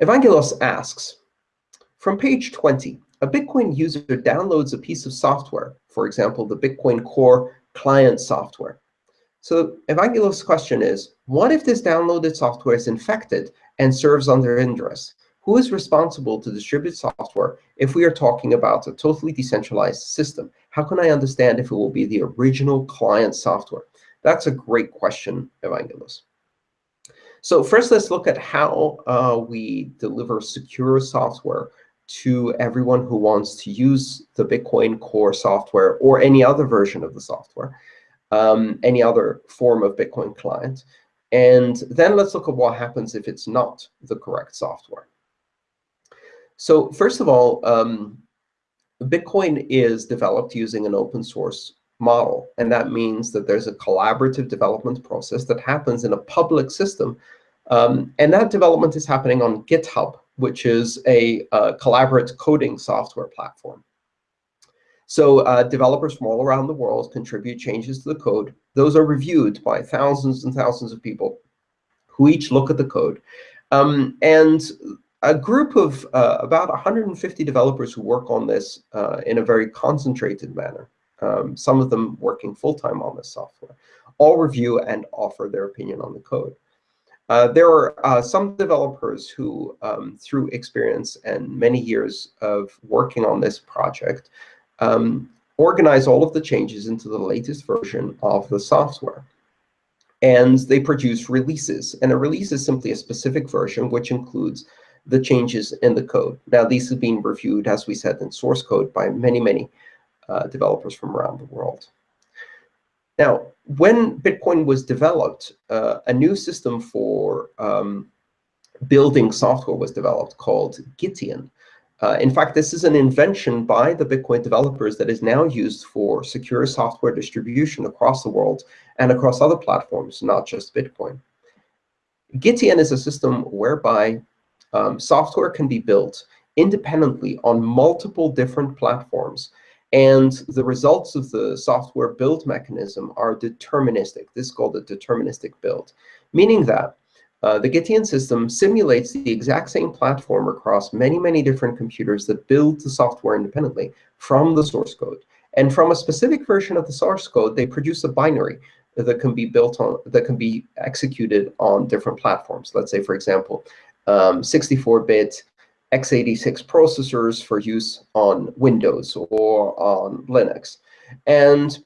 Evangelos asks, from page 20, a Bitcoin user downloads a piece of software, for example, the Bitcoin Core client software. So Evangelos' question is, what if this downloaded software is infected and serves under Ingress? Who is responsible to distribute software if we are talking about a totally decentralized system? How can I understand if it will be the original client software? That's a great question, Evangelos. So first, let's look at how uh, we deliver secure software to everyone who wants to use the Bitcoin Core software or any other version of the software, um, any other form of Bitcoin client. And then let's look at what happens if it's not the correct software. So first of all, um, Bitcoin is developed using an open source model. And that means that there's a collaborative development process that happens in a public system. Um, and that development is happening on GitHub, which is a uh, collaborative coding software platform. So uh, developers from all around the world contribute changes to the code. Those are reviewed by thousands and thousands of people who each look at the code. Um, and a group of uh, about 150 developers who work on this uh, in a very concentrated manner, um, some of them working full-time on this software, all review and offer their opinion on the code. Uh, there are uh, some developers who, um, through experience and many years of working on this project, um, organize all of the changes into the latest version of the software. And they produce releases. And a release is simply a specific version which includes the changes in the code. Now, these have been reviewed, as we said, in source code by many, many uh, developers from around the world. Now, when Bitcoin was developed, uh, a new system for um, building software was developed called Gitian. Uh, in fact, this is an invention by the Bitcoin developers that is now used for secure software distribution across the world and across other platforms, not just Bitcoin. Gitian is a system whereby um, software can be built independently on multiple different platforms. And the results of the software build mechanism are deterministic. This is called a deterministic build, meaning that uh, the Gitian system simulates the exact same platform across many, many different computers that build the software independently from the source code. And from a specific version of the source code, they produce a binary that can be built on, that can be executed on different platforms. Let's say, for example, 64-bit um, x86 processors for use on Windows or on Linux. And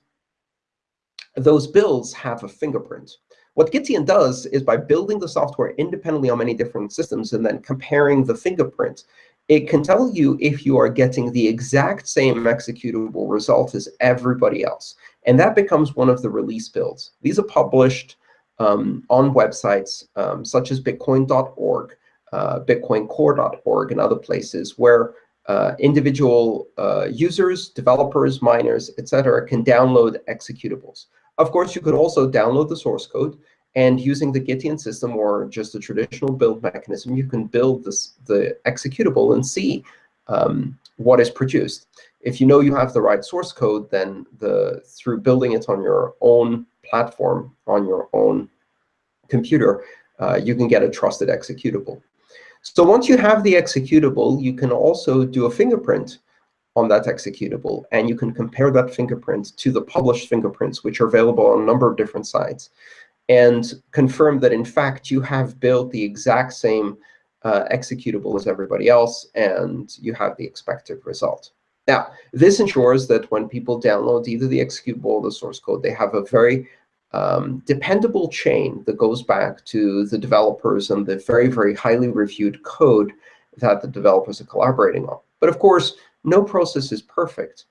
those builds have a fingerprint. What Gitian does is by building the software independently on many different systems and then comparing the fingerprint, it can tell you if you are getting the exact same executable result as everybody else. And that becomes one of the release builds. These are published um, on websites um, such as bitcoin.org uh, bitcoincore.org and other places where uh, individual uh, users, developers, miners, etc., can download executables. Of course, you could also download the source code, and using the Gitian system or just the traditional build mechanism, you can build this, the executable and see um, what is produced. If you know you have the right source code, then the, through building it on your own platform, on your own computer, uh, you can get a trusted executable. So once you have the executable, you can also do a fingerprint on that executable. And you can compare that fingerprint to the published fingerprints, which are available on a number of different sites, and confirm that, in fact, you have built the exact same uh, executable as everybody else, and you have the expected result. Now, this ensures that when people download either the executable or the source code, they have a very um, dependable chain that goes back to the developers and the very, very highly reviewed code that the developers are collaborating on. But of course, no process is perfect.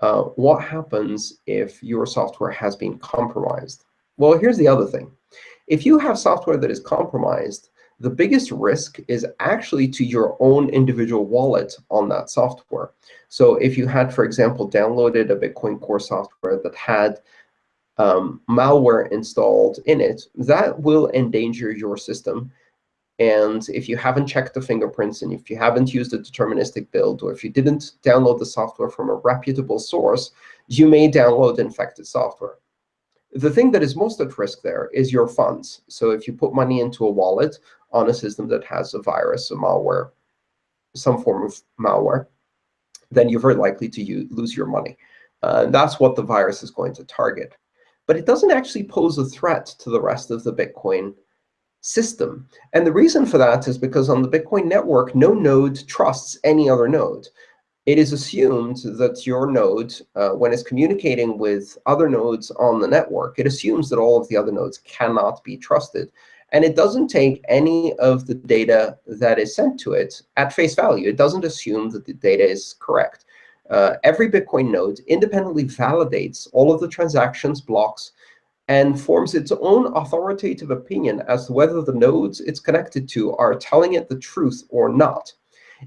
Uh, what happens if your software has been compromised? Well, here's the other thing. If you have software that is compromised, the biggest risk is actually to your own individual wallet on that software. So if you had, for example, downloaded a Bitcoin Core software that had um, malware installed in it, that will endanger your system. And if you haven't checked the fingerprints, and if you haven't used a deterministic build, or if you didn't download the software from a reputable source, you may download infected software. The thing that is most at risk there is your funds. So if you put money into a wallet on a system that has a virus, a malware, some form of malware, then you're very likely to use, lose your money. Uh, that's what the virus is going to target. But it doesn't actually pose a threat to the rest of the Bitcoin system. And the reason for that is because on the Bitcoin network, no node trusts any other node. It is assumed that your node, uh, when it's communicating with other nodes on the network, it assumes that all of the other nodes cannot be trusted. And it doesn't take any of the data that is sent to it at face value. It doesn't assume that the data is correct. Uh, every Bitcoin node independently validates all of the transactions, blocks, and forms its own authoritative opinion as to whether the nodes it's connected to are telling it the truth or not.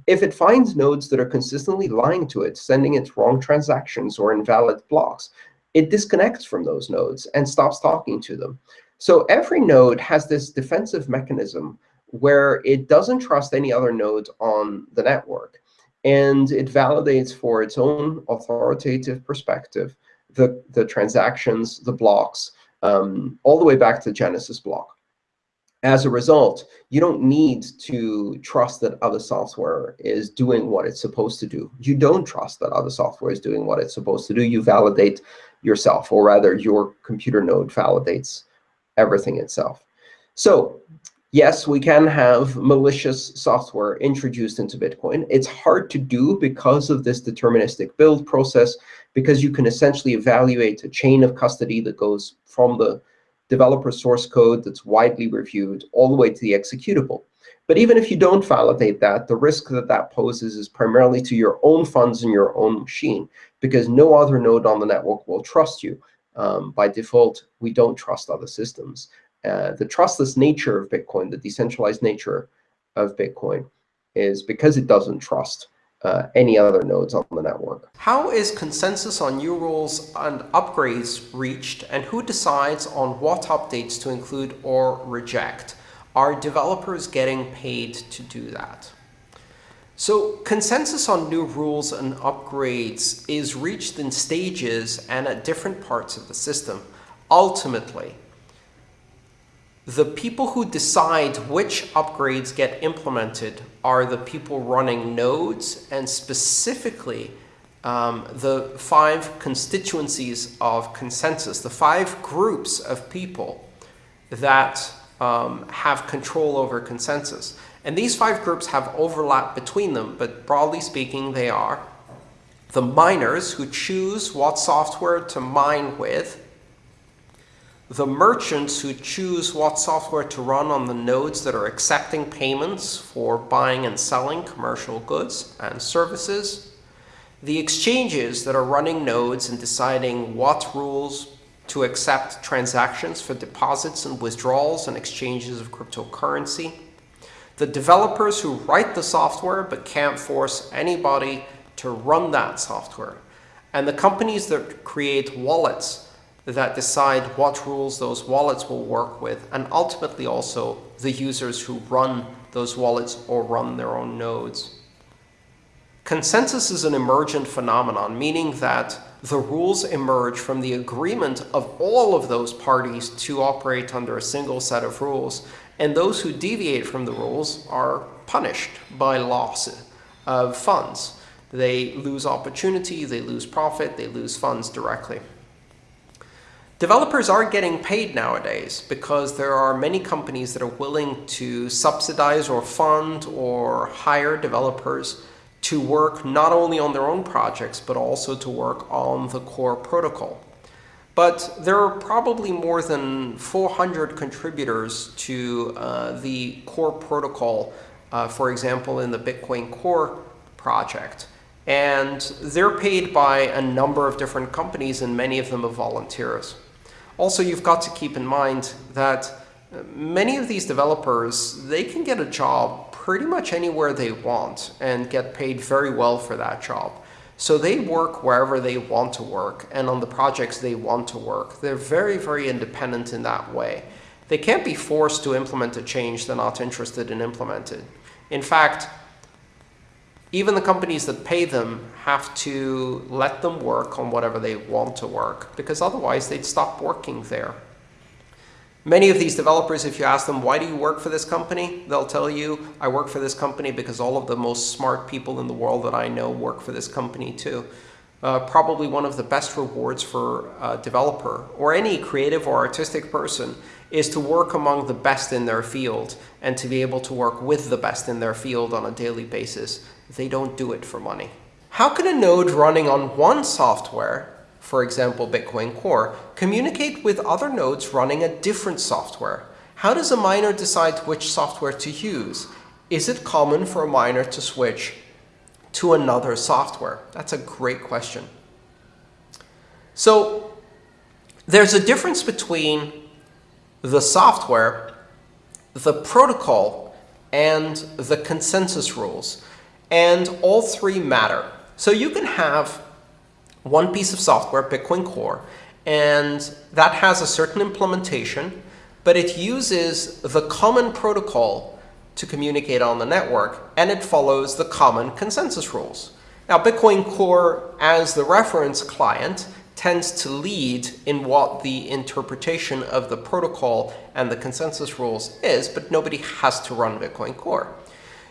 If it finds nodes that are consistently lying to it, sending it wrong transactions or invalid blocks, it disconnects from those nodes and stops talking to them. So every node has this defensive mechanism where it doesn't trust any other nodes on the network. And it validates for its own authoritative perspective the, the transactions, the blocks, um, all the way back to the Genesis block. As a result, you don't need to trust that other software is doing what it's supposed to do. You don't trust that other software is doing what it's supposed to do. You validate yourself, or rather, your computer node validates everything itself. So yes, we can have malicious software introduced into Bitcoin. It's hard to do because of this deterministic build process, because you can essentially evaluate a chain of custody that goes from the developer source code that's widely reviewed all the way to the executable. But even if you don't validate that, the risk that that poses is primarily to your own funds and your own machine, because no other node on the network will trust you. Um, by default, we don't trust other systems. Uh, the trustless nature of Bitcoin, the decentralized nature of Bitcoin, is because it doesn't trust uh, any other nodes on the network. How is consensus on new rules and upgrades reached, and who decides on what updates to include or reject? Are developers getting paid to do that? So consensus on new rules and upgrades is reached in stages and at different parts of the system. Ultimately, the people who decide which upgrades get implemented are the people running nodes and specifically um, the five constituencies of consensus, the five groups of people that um, have control over consensus. And these five groups have overlap between them, but broadly speaking, they are the miners who choose what software to mine with, the merchants who choose what software to run on the nodes that are accepting payments for buying and selling commercial goods and services, the exchanges that are running nodes and deciding what rules to accept transactions for deposits and withdrawals and exchanges of cryptocurrency, the developers who write the software but can't force anybody to run that software, and the companies that create wallets that decide what rules those wallets will work with, and ultimately also the users who run those wallets or run their own nodes. Consensus is an emergent phenomenon, meaning that the rules emerge from the agreement of all of those parties to operate under a single set of rules. And those who deviate from the rules are punished by loss of funds. They lose opportunity, they lose profit, they lose funds directly. Developers are getting paid nowadays because there are many companies that are willing to subsidize or fund or hire developers to work not only on their own projects, but also to work on the core protocol. But there are probably more than 400 contributors to uh, the core protocol, uh, for example, in the Bitcoin Core project. And they're paid by a number of different companies, and many of them are volunteers. Also, you've got to keep in mind that uh, many of these developers, they can get a job pretty much anywhere they want and get paid very well for that job. So they work wherever they want to work and on the projects they want to work. They're very, very independent in that way. They can't be forced to implement a change they're not interested in implementing. In fact, even the companies that pay them have to let them work on whatever they want to work, because otherwise they'd stop working there. Many of these developers, if you ask them, why do you work for this company? They'll tell you, I work for this company because all of the most smart people in the world that I know work for this company too. Uh, probably one of the best rewards for a developer or any creative or artistic person is to work among the best in their field and to be able to work with the best in their field on a daily basis. They don't do it for money. How can a node running on one software for example, Bitcoin Core, communicate with other nodes running a different software? How does a miner decide which software to use? Is it common for a miner to switch to another software? That's a great question. So there's a difference between the software, the protocol, and the consensus rules. And all three matter. So you can have one piece of software, Bitcoin Core, and that has a certain implementation, but it uses the common protocol to communicate on the network, and it follows the common consensus rules. Now, Bitcoin Core, as the reference client, tends to lead in what the interpretation of the protocol and the consensus rules is, but nobody has to run Bitcoin Core.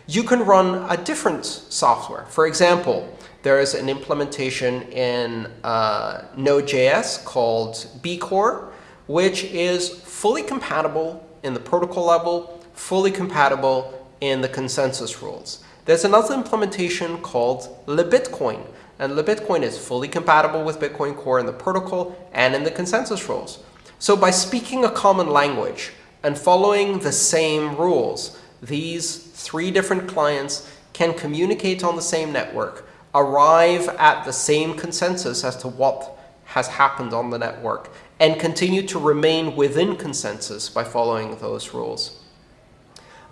You can run a different software. For example, there is an implementation in uh, Node.js called bCore, which is fully compatible in the protocol level, fully compatible in the consensus rules. There's another implementation called LibBitcoin, and LibBitcoin is fully compatible with Bitcoin Core in the protocol and in the consensus rules. So by speaking a common language and following the same rules, these three different clients can communicate on the same network arrive at the same consensus as to what has happened on the network and continue to remain within consensus by following those rules.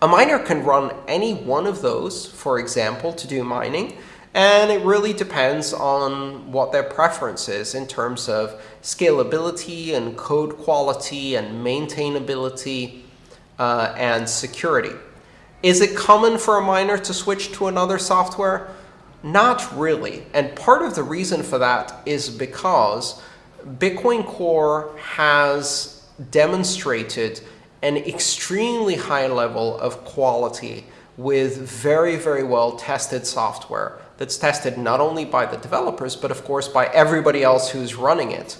A miner can run any one of those, for example, to do mining, and it really depends on what their preference is in terms of scalability and code quality and maintainability uh, and security. Is it common for a miner to switch to another software? Not really. And part of the reason for that is because Bitcoin Core has demonstrated an extremely high level of quality with very, very well tested software that's tested not only by the developers, but of course by everybody else who's running it,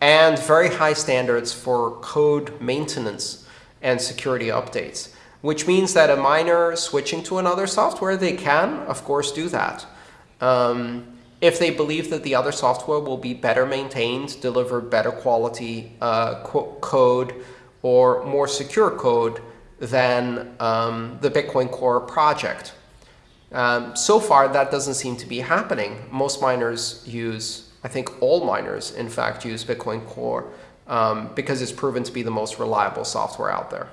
and very high standards for code maintenance and security updates, which means that a miner switching to another software, they can, of course, do that. Um, if they believe that the other software will be better maintained, deliver better quality uh, code, or more secure code than um, the Bitcoin Core project. Um, so far, that doesn't seem to be happening. Most miners use, I think all miners, in fact, use Bitcoin Core um, because it's proven to be the most reliable software out there.